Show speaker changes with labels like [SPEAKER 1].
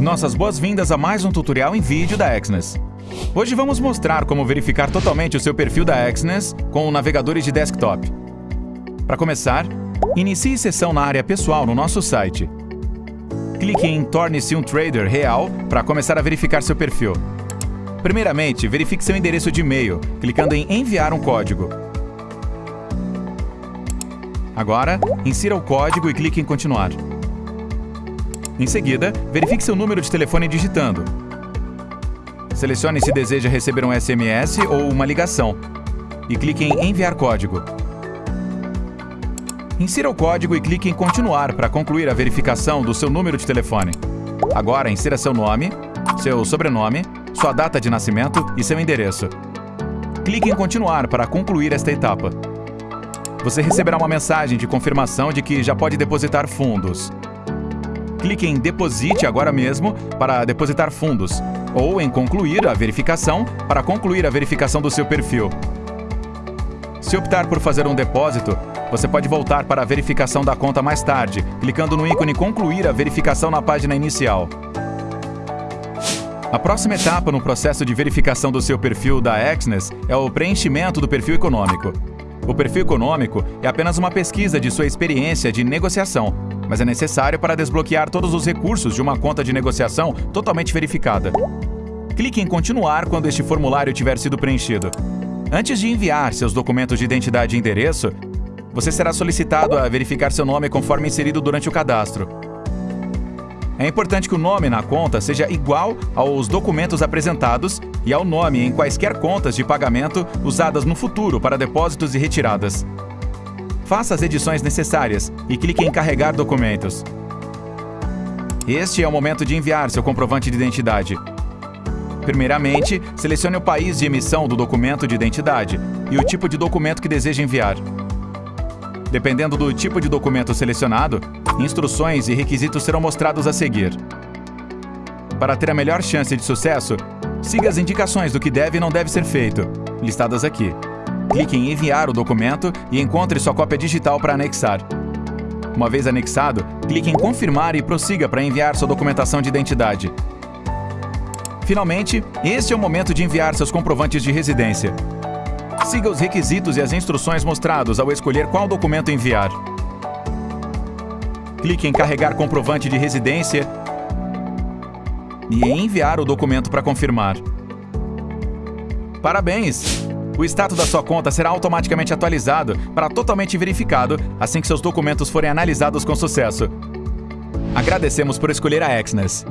[SPEAKER 1] Nossas boas-vindas a mais um tutorial em vídeo da Exnes. Hoje vamos mostrar como verificar totalmente o seu perfil da Exnes com navegadores de desktop. Para começar, inicie sessão na área pessoal no nosso site. Clique em Torne-se um trader real para começar a verificar seu perfil. Primeiramente, verifique seu endereço de e-mail, clicando em Enviar um código. Agora, insira o código e clique em Continuar. Em seguida, verifique seu número de telefone digitando. Selecione se deseja receber um SMS ou uma ligação e clique em Enviar código. Insira o código e clique em Continuar para concluir a verificação do seu número de telefone. Agora, insira seu nome, seu sobrenome, sua data de nascimento e seu endereço. Clique em Continuar para concluir esta etapa. Você receberá uma mensagem de confirmação de que já pode depositar fundos clique em Deposite agora mesmo para depositar fundos, ou em Concluir a verificação para concluir a verificação do seu perfil. Se optar por fazer um depósito, você pode voltar para a verificação da conta mais tarde, clicando no ícone Concluir a verificação na página inicial. A próxima etapa no processo de verificação do seu perfil da Exnes é o preenchimento do perfil econômico. O perfil econômico é apenas uma pesquisa de sua experiência de negociação, mas é necessário para desbloquear todos os recursos de uma conta de negociação totalmente verificada. Clique em Continuar quando este formulário tiver sido preenchido. Antes de enviar seus documentos de identidade e endereço, você será solicitado a verificar seu nome conforme inserido durante o cadastro. É importante que o nome na conta seja igual aos documentos apresentados e ao nome em quaisquer contas de pagamento usadas no futuro para depósitos e retiradas. Faça as edições necessárias e clique em Carregar documentos. Este é o momento de enviar seu comprovante de identidade. Primeiramente, selecione o país de emissão do documento de identidade e o tipo de documento que deseja enviar. Dependendo do tipo de documento selecionado, instruções e requisitos serão mostrados a seguir. Para ter a melhor chance de sucesso, siga as indicações do que deve e não deve ser feito, listadas aqui clique em Enviar o documento e encontre sua cópia digital para anexar. Uma vez anexado, clique em Confirmar e prossiga para enviar sua documentação de identidade. Finalmente, este é o momento de enviar seus comprovantes de residência. Siga os requisitos e as instruções mostrados ao escolher qual documento enviar. Clique em Carregar comprovante de residência e em enviar o documento para confirmar. Parabéns! O status da sua conta será automaticamente atualizado para totalmente verificado assim que seus documentos forem analisados com sucesso. Agradecemos por escolher a Exnes.